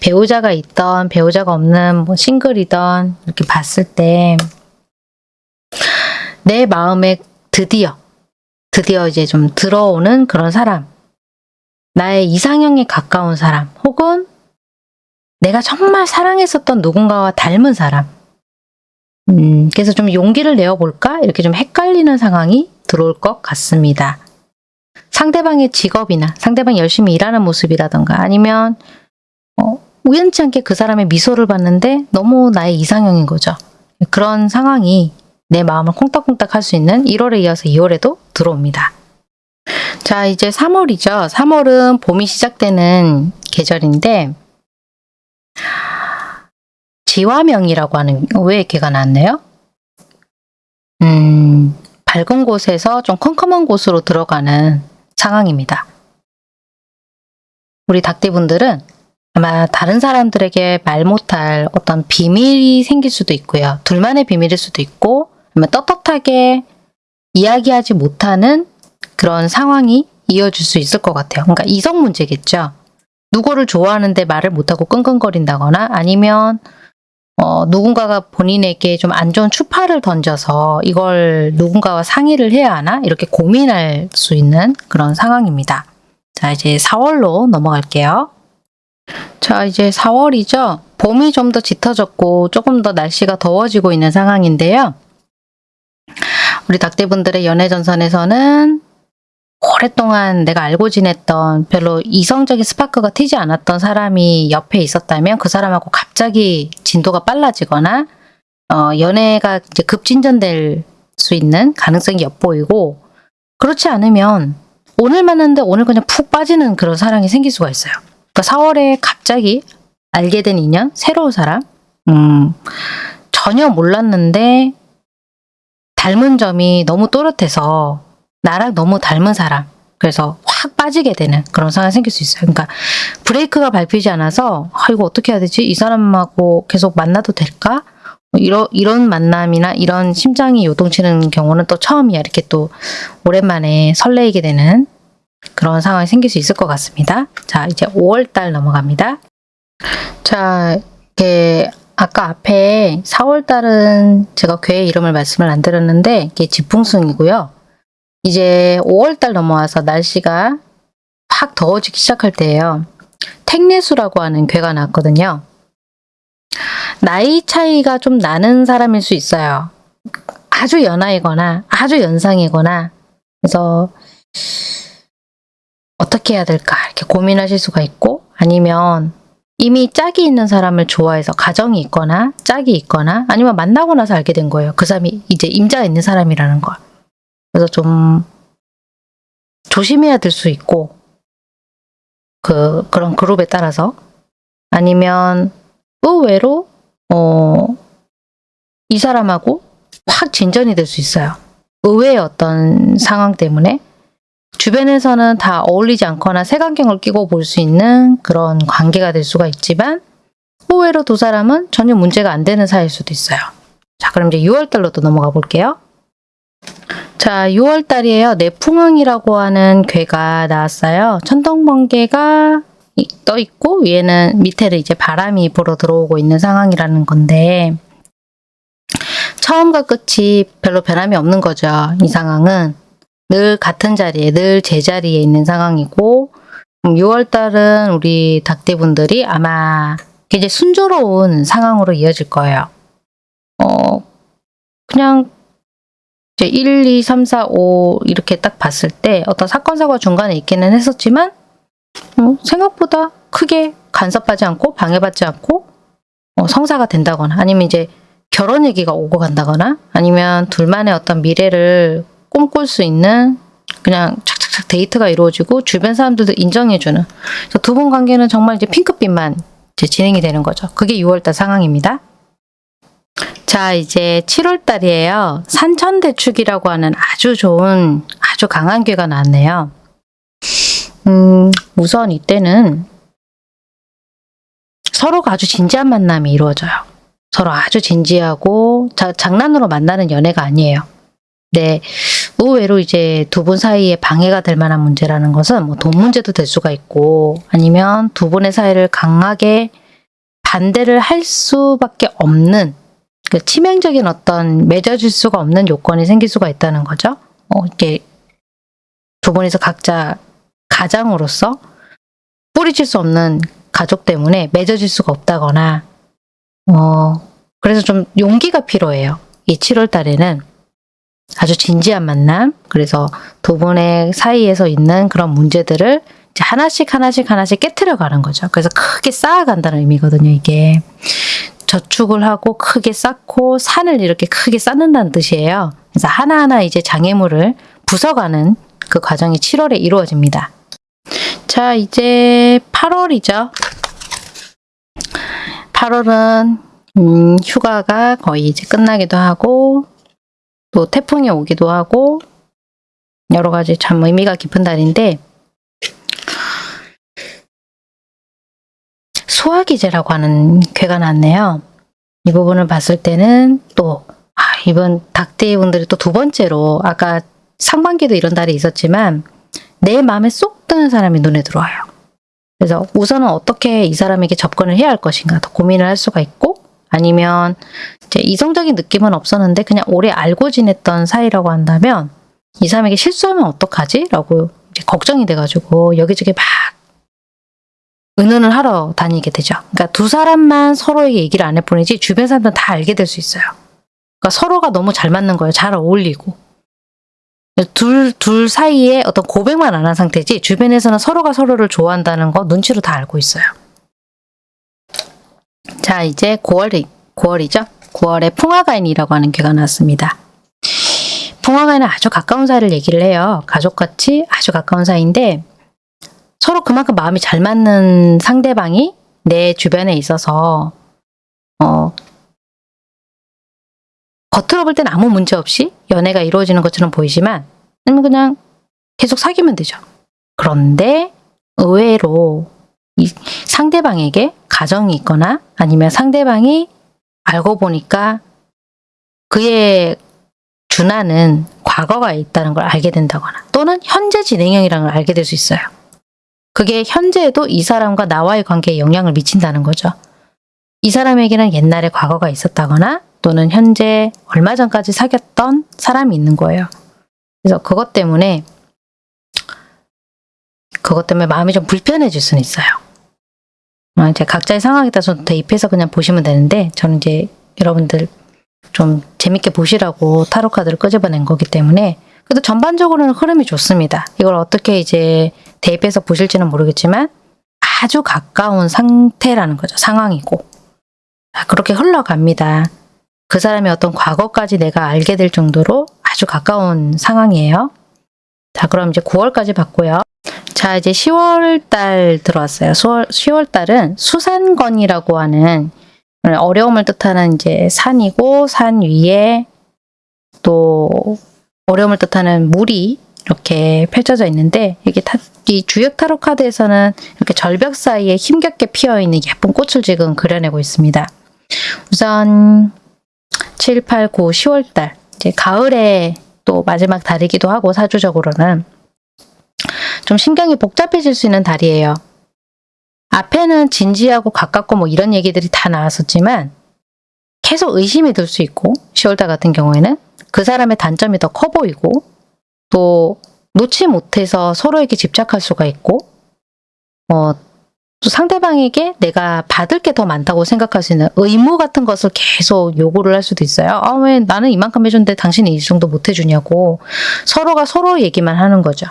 배우자가 있던 배우자가 없는 뭐 싱글이던 이렇게 봤을 때 내 마음에 드디어 드디어 이제 좀 들어오는 그런 사람 나의 이상형에 가까운 사람 혹은 내가 정말 사랑했었던 누군가와 닮은 사람 음, 그래서 좀 용기를 내어볼까? 이렇게 좀 헷갈리는 상황이 들어올 것 같습니다. 상대방의 직업이나 상대방이 열심히 일하는 모습이라던가 아니면 어, 우연치 않게 그 사람의 미소를 봤는데 너무 나의 이상형인 거죠. 그런 상황이 내 마음을 콩닥콩닥 할 수 있는 1월에 이어서 2월에도 들어옵니다. 자, 이제 3월이죠. 3월은 봄이 시작되는 계절인데 지화명이라고 하는 왜 걔가 나왔네요? 음, 밝은 곳에서 좀 컴컴한 곳으로 들어가는 상황입니다. 우리 닭띠분들은 아마 다른 사람들에게 말 못할 어떤 비밀이 생길 수도 있고요. 둘만의 비밀일 수도 있고 아니면 떳떳하게 이야기하지 못하는 그런 상황이 이어질 수 있을 것 같아요. 그러니까 이성 문제겠죠. 누구를 좋아하는데 말을 못하고 끙끙거린다거나 아니면 어, 누군가가 본인에게 좀 안 좋은 추파를 던져서 이걸 누군가와 상의를 해야 하나 이렇게 고민할 수 있는 그런 상황입니다. 자 이제 4월로 넘어갈게요. 자 이제 4월이죠. 봄이 좀 더 짙어졌고 조금 더 날씨가 더워지고 있는 상황인데요. 우리 닭대분들의 연애 전선에서는 오랫동안 내가 알고 지냈던 별로 이성적인 스파크가 튀지 않았던 사람이 옆에 있었다면 그 사람하고 갑자기 진도가 빨라지거나 어, 연애가 이제 급진전될 수 있는 가능성이 엿보이고 그렇지 않으면 오늘 만났는데 오늘 그냥 푹 빠지는 그런 사랑이 생길 수가 있어요. 그러니까 4월에 갑자기 알게 된 인연, 새로운 사람, 음, 전혀 몰랐는데 닮은 점이 너무 또렷해서 나랑 너무 닮은 사람 그래서 확 빠지게 되는 그런 상황이 생길 수 있어요. 그러니까 브레이크가 밟히지 않아서 아 이거 어떻게 해야 되지? 이 사람하고 계속 만나도 될까? 뭐 이런 이런 만남이나 이런 심장이 요동치는 경우는 또 처음이야. 이렇게 또 오랜만에 설레이게 되는 그런 상황이 생길 수 있을 것 같습니다. 자 이제 5월달 넘어갑니다. 자 이렇게 아까 앞에 4월달은 제가 괴의 이름을 말씀을 안 드렸는데 이게 지풍승이고요. 이제 5월달 넘어와서 날씨가 확 더워지기 시작할 때예요. 택내수라고 하는 괴가 나왔거든요. 나이 차이가 좀 나는 사람일 수 있어요. 아주 연하이거나 아주 연상이거나 그래서 어떻게 해야 될까 이렇게 고민하실 수가 있고 아니면 이미 짝이 있는 사람을 좋아해서 가정이 있거나 짝이 있거나 아니면 만나고 나서 알게 된 거예요. 그 사람이 이제 임자가 있는 사람이라는 걸. 그래서 좀 조심해야 될 수 있고 그 그런 그룹에 따라서 아니면 의외로 어, 이 사람하고 확 진전이 될 수 있어요. 의외의 어떤 상황 때문에 주변에서는 다 어울리지 않거나 색안경을 끼고 볼 수 있는 그런 관계가 될 수가 있지만 의외로 두 사람은 전혀 문제가 안 되는 사이일 수도 있어요. 자 그럼 이제 6월달로 또 넘어가 볼게요. 자, 6월 달이에요. 내풍왕이라고 하는 괴가 나왔어요. 천둥번개가 떠 있고 위에는 밑에를 이제 바람이 불어 들어오고 있는 상황이라는 건데 처음과 끝이 별로 변함이 없는 거죠. 이 상황은 늘 같은 자리에 늘 제자리에 있는 상황이고 6월 달은 우리 닭대분들이 아마 이제 순조로운 상황으로 이어질 거예요. 어 그냥 이제 1, 2, 3, 4, 5 이렇게 딱 봤을 때 어떤 사건 사고가 중간에 있기는 했었지만 어, 생각보다 크게 간섭하지 않고 방해받지 않고 어, 성사가 된다거나 아니면 이제 결혼 얘기가 오고 간다거나 아니면 둘만의 어떤 미래를 꿈꿀 수 있는 그냥 착착착 데이트가 이루어지고 주변 사람들도 인정해주는 두 분 관계는 정말 이제 핑크빛만 이제 진행이 되는 거죠. 그게 6월달 상황입니다. 자 이제 7월 달이에요. 산천대축이라고 하는 아주 좋은 아주 강한 괴가 나왔네요. 음, 우선 이때는 서로가 아주 진지한 만남이 이루어져요. 서로 아주 진지하고 자, 장난으로 만나는 연애가 아니에요. 네, 의외로 이제 두 분 사이에 방해가 될 만한 문제라는 것은 뭐 돈 문제도 될 수가 있고 아니면 두 분의 사이를 강하게 반대를 할 수밖에 없는 그 치명적인 어떤 맺어질 수가 없는 요건이 생길 수가 있다는 거죠. 어, 이게 두 분이서 각자 가장으로서 뿌리칠 수 없는 가족 때문에 맺어질 수가 없다거나 어, 그래서 좀 용기가 필요해요. 이 7월 달에는 아주 진지한 만남, 그래서 두 분의 사이에서 있는 그런 문제들을 하나씩 하나씩 하나씩 깨트려 가는 거죠. 그래서 크게 쌓아간다는 의미거든요, 이게. 저축을 하고 크게 쌓고 산을 이렇게 크게 쌓는다는 뜻이에요. 그래서 하나하나 이제 장애물을 부숴가는 그 과정이 7월에 이루어집니다. 자, 이제 8월이죠. 8월은 음, 휴가가 거의 이제 끝나기도 하고 또 태풍이 오기도 하고 여러 가지 참 의미가 깊은 달인데 소화기제라고 하는 괴가 났네요. 이 부분을 봤을 때는 또 아, 이번 닭대이 분들이 또 두 번째로 아까 상반기도 이런 달이 있었지만 내 마음에 쏙 드는 사람이 눈에 들어와요. 그래서 우선은 어떻게 이 사람에게 접근을 해야 할 것인가 더 고민을 할 수가 있고 아니면 이제 이성적인 느낌은 없었는데 그냥 오래 알고 지냈던 사이라고 한다면 이 사람에게 실수하면 어떡하지? 라고 걱정이 돼가지고 여기저기 막 은은을 하러 다니게 되죠. 그러니까 두 사람만 서로에게 얘기를 안 할 뿐이지 주변 사람들은 다 알게 될 수 있어요. 그러니까 서로가 너무 잘 맞는 거예요. 잘 어울리고. 둘, 둘 사이에 어떤 고백만 안 한 상태지 주변에서는 서로가 서로를 좋아한다는 거 눈치로 다 알고 있어요. 자, 이제 9월이, 9월이죠? 9월에 풍화가인이라고 하는 괴가 나왔습니다. 풍화가인은 아주 가까운 사이를 얘기를 해요. 가족같이 아주 가까운 사이인데 서로 그만큼 마음이 잘 맞는 상대방이 내 주변에 있어서 어, 겉으로 볼 땐 아무 문제 없이 연애가 이루어지는 것처럼 보이지만 그냥 계속 사귀면 되죠. 그런데 의외로 이 상대방에게 가정이 있거나 아니면 상대방이 알고 보니까 그의 준하는 과거가 있다는 걸 알게 된다거나 또는 현재 진행형이라는 걸 알게 될 수 있어요. 그게 현재에도 이 사람과 나와의 관계에 영향을 미친다는 거죠. 이 사람에게는 옛날에 과거가 있었다거나 또는 현재 얼마 전까지 사귀었던 사람이 있는 거예요. 그래서 그것 때문에 그것 때문에 마음이 좀 불편해질 수는 있어요. 아, 이제 각자의 상황에 따라서 대입해서 그냥 보시면 되는데 저는 이제 여러분들 좀 재밌게 보시라고 타로 카드를 끄집어낸 거기 때문에 그래도 전반적으로는 흐름이 좋습니다. 이걸 어떻게 이제 대입해서 보실지는 모르겠지만 아주 가까운 상태라는 거죠. 상황이고 아, 그렇게 흘러갑니다. 그 사람의 어떤 과거까지 내가 알게 될 정도로 아주 가까운 상황이에요. 자 그럼 이제 9월까지 봤고요. 자 이제 10월 달 들어왔어요. 10월, 10월 달은 수산건이라고 하는 어려움을 뜻하는 이제 산이고 산 위에 또 어려움을 뜻하는 물이 이렇게 펼쳐져 있는데 이게 타, 이 주역 타로 카드에서는 이렇게 절벽 사이에 힘겹게 피어 있는 예쁜 꽃을 지금 그려내고 있습니다. 우선 7, 8, 9, 10월 달 이제 가을에 또 마지막 달이기도 하고 사주적으로는 좀 신경이 복잡해질 수 있는 달이에요. 앞에는 진지하고 가깝고 뭐 이런 얘기들이 다 나왔었지만 계속 의심이 들 수 있고 10월달 같은 경우에는 그 사람의 단점이 더 커 보이고 또 놓지 못해서 서로에게 집착할 수가 있고 어, 또 상대방에게 내가 받을 게 더 많다고 생각할 수 있는 의무 같은 것을 계속 요구를 할 수도 있어요. 아, 왜 나는 이만큼 해줬는데 당신이 이 정도 못 해주냐고 서로가 서로 얘기만 하는 거죠.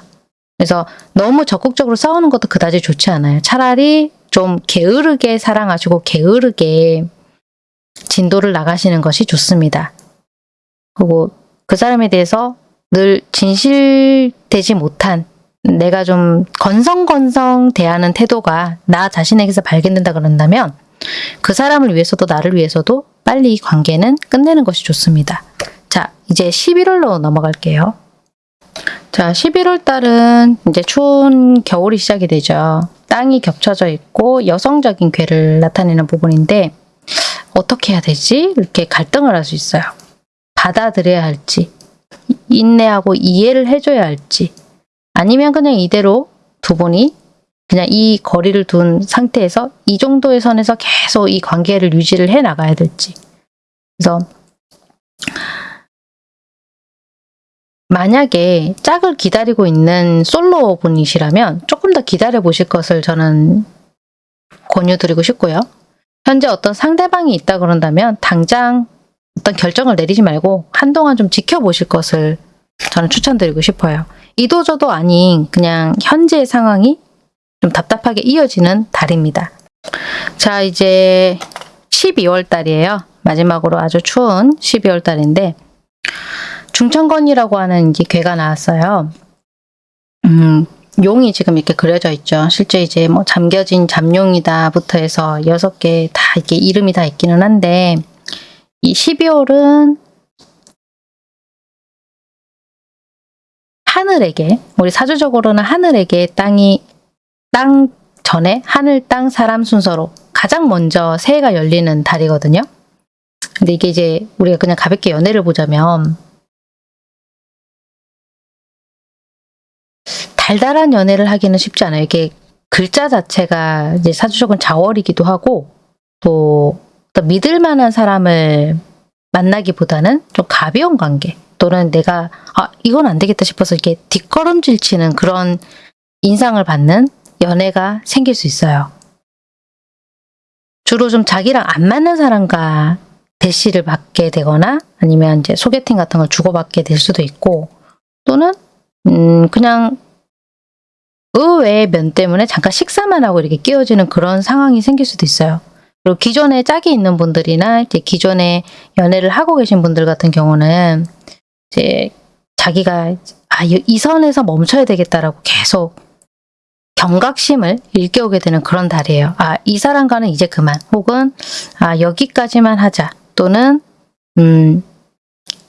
그래서 너무 적극적으로 싸우는 것도 그다지 좋지 않아요. 차라리 좀 게으르게 사랑하시고 게으르게 진도를 나가시는 것이 좋습니다. 그리고 그 사람에 대해서 늘 진실되지 못한 내가 좀 건성건성 대하는 태도가 나 자신에게서 발견된다 그런다면 그 사람을 위해서도 나를 위해서도 빨리 이 관계는 끝내는 것이 좋습니다. 자, 이제 11월로 넘어갈게요. 자, 11월 달은 이제 추운 겨울이 시작이 되죠. 땅이 겹쳐져 있고 여성적인 괴를 나타내는 부분인데 어떻게 해야 되지? 이렇게 갈등을 할 수 있어요. 받아들여야 할지 인내하고 이해를 해줘야 할지 아니면 그냥 이대로 두 분이 그냥 이 거리를 둔 상태에서 이 정도의 선에서 계속 이 관계를 유지를 해 나가야 될지 그래서 만약에 짝을 기다리고 있는 솔로 분이시라면 조금 더 기다려 보실 것을 저는 권유드리고 싶고요. 현재 어떤 상대방이 있다 그런다면 당장 어떤 결정을 내리지 말고 한동안 좀 지켜보실 것을 저는 추천드리고 싶어요. 이도저도 아닌 그냥 현재의 상황이 좀 답답하게 이어지는 달입니다. 자, 이제 12월 달이에요. 마지막으로 아주 추운 12월 달인데 중천건이라고 하는 이제 괴가 나왔어요. 음, 용이 지금 이렇게 그려져 있죠. 실제 이제 뭐 잠겨진 잠룡이다부터 해서 여섯 개 다 이게 이름이 다 있기는 한데 이 12월은 하늘에게 우리 사주적으로는 하늘에게 땅이 땅 전에 하늘, 땅, 사람 순서로 가장 먼저 새해가 열리는 달이거든요. 근데 이게 이제 우리가 그냥 가볍게 연애를 보자면 달달한 연애를 하기는 쉽지 않아요. 이게 글자 자체가 이제 사주적은 자월이기도 하고 또, 또 믿을 만한 사람을 만나기보다는 좀 가벼운 관계 또는 내가 아 이건 안 되겠다 싶어서 이렇게 뒷걸음질 치는 그런 인상을 받는 연애가 생길 수 있어요. 주로 좀 자기랑 안 맞는 사람과 대시를 받게 되거나 아니면 이제 소개팅 같은 걸 주고받게 될 수도 있고 또는 음 그냥 의외의 면 때문에 잠깐 식사만 하고 이렇게 끼워지는 그런 상황이 생길 수도 있어요. 그리고 기존에 짝이 있는 분들이나 이제 기존에 연애를 하고 계신 분들 같은 경우는 이제 자기가 아, 이- 이 선에서 멈춰야 되겠다라고 계속 경각심을 일깨우게 되는 그런 달이에요. 아, 이 사람과는 이제 그만. 혹은 아, 여기까지만 하자. 또는 음,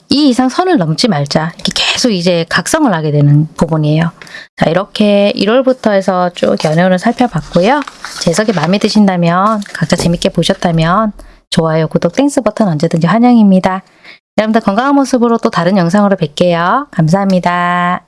이 이상 선을 넘지 말자. 이렇게 계속 이제 각성을 하게 되는 부분이에요. 자, 이렇게 1월부터 해서 쭉 연애운을 살펴봤고요. 제 해석이 마음에 드신다면, 각자 재밌게 보셨다면, 좋아요, 구독, Thanks 버튼 언제든지 환영입니다. 여러분들 건강한 모습으로 또 다른 영상으로 뵐게요. 감사합니다.